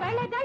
vai largar